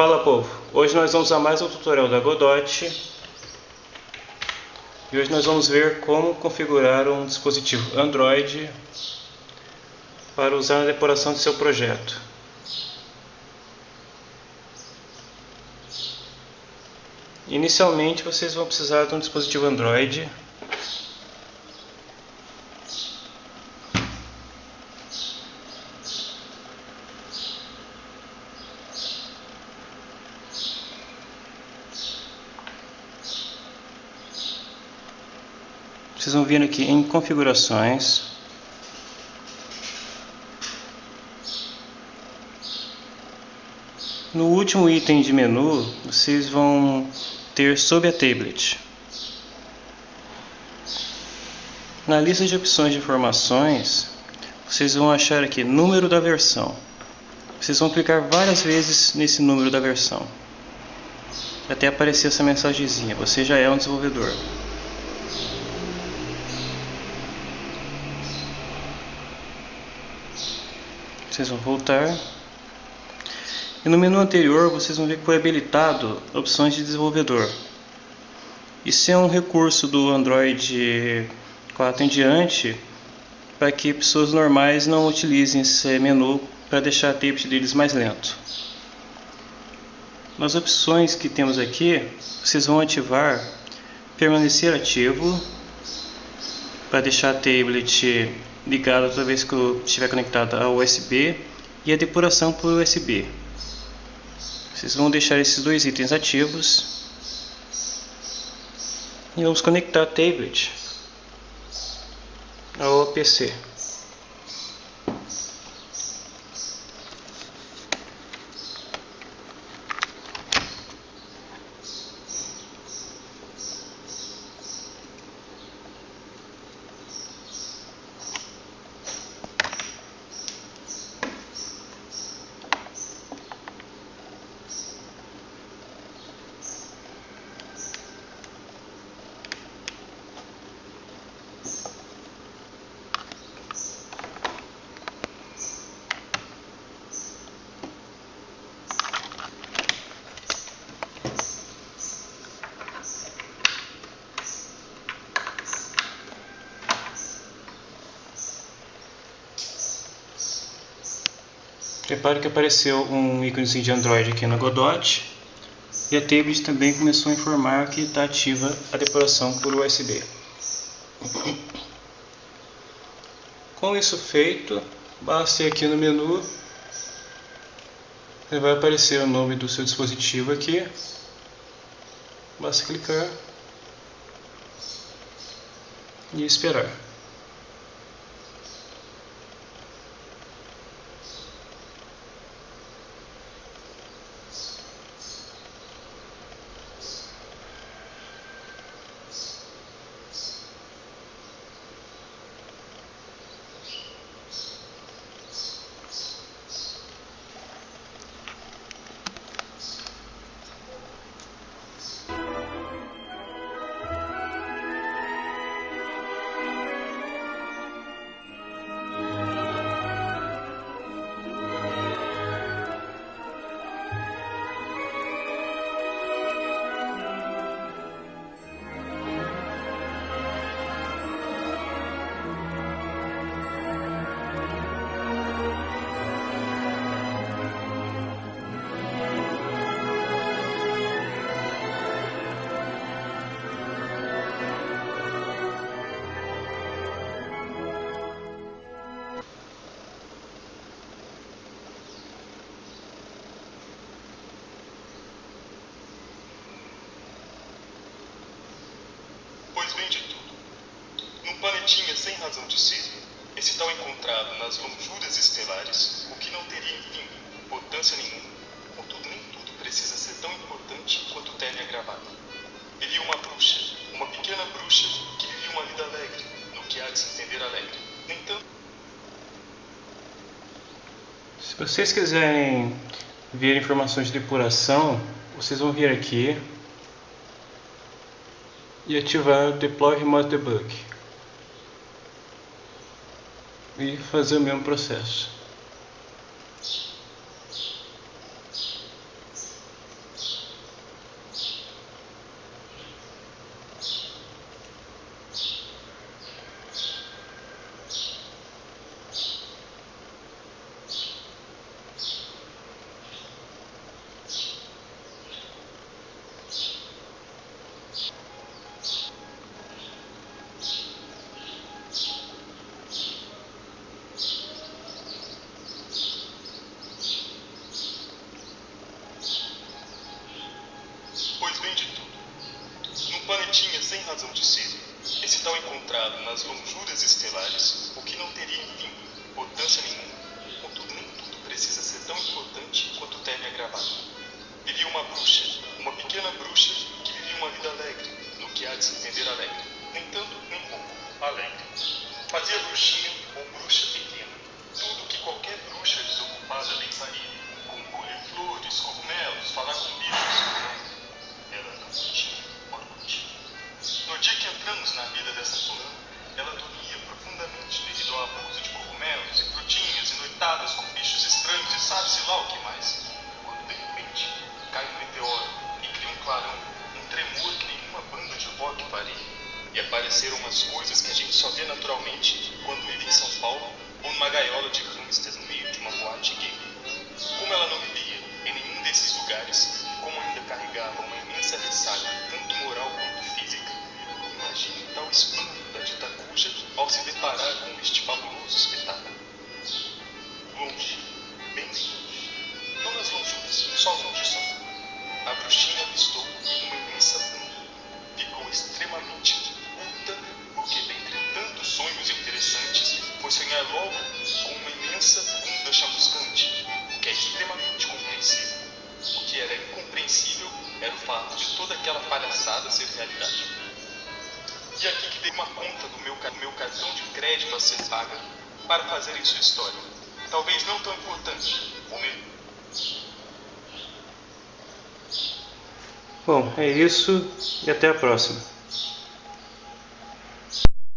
Fala povo, hoje nós vamos a mais um tutorial da Godot. E hoje nós vamos ver como configurar um dispositivo Android para usar na decoração de seu projeto. Inicialmente vocês vão precisar de um dispositivo Android Vocês vão vir aqui em configurações. No último item de menu, vocês vão ter sob a tablet. Na lista de opções de informações, vocês vão achar aqui número da versão. Vocês vão clicar várias vezes nesse número da versão. Até aparecer essa mensagenzinha, você já é um desenvolvedor. Vocês vão voltar. E no menu anterior vocês vão ver que foi habilitado opções de desenvolvedor. Isso é um recurso do Android 4 em diante para que pessoas normais não utilizem esse menu para deixar a tablet deles mais lento. Nas opções que temos aqui, vocês vão ativar permanecer ativo para deixar a tablet ligada toda vez que estiver conectado ao USB e a depuração por USB. Vocês vão deixar esses dois itens ativos e vamos conectar a tablet ao PC. Repare que apareceu um íconezinho de Android aqui na Godot e a tablet também começou a informar que está ativa a depuração por USB. Com isso feito, basta ir aqui no menu, vai aparecer o nome do seu dispositivo aqui, basta clicar e esperar. Vem de tudo. Num planetinha sem razão de ser, esse tal encontrado nas longjuras estelares, o que não teria, enfim, importância nenhuma, contudo nem tudo precisa ser tão importante quanto teme a gravata. Vivia uma bruxa, uma pequena bruxa, que vivia uma vida alegre, no que há de se entender alegre. Nem tanto... Se vocês quiserem ver informações de depuração, vocês vão vir aqui e ativar Deploy Remote Debug e fazer o mesmo processo. tinha, sem razão de ser, esse tal encontrado nas lonjuras estelares, o que não teria, enfim, importância nenhuma. Contudo, nem tudo precisa ser tão importante quanto o termo é gravado sabe-se lá o que mais. Quando de repente cai um meteoro e cria um clarão, um tremor que nenhuma banda de rock faria. E apareceram umas coisas que a gente só vê naturalmente quando vive em São Paulo ou numa gaiola de hamsters no sonhar logo com uma imensa bunda chamuscante, que é extremamente compreensível. O que era incompreensível era o fato de toda aquela palhaçada ser realidade. E aqui que dei uma conta do meu, meu cartão de crédito a ser paga para fazerem sua história. Talvez não tão importante, ou mesmo. Bom, é isso e até a próxima.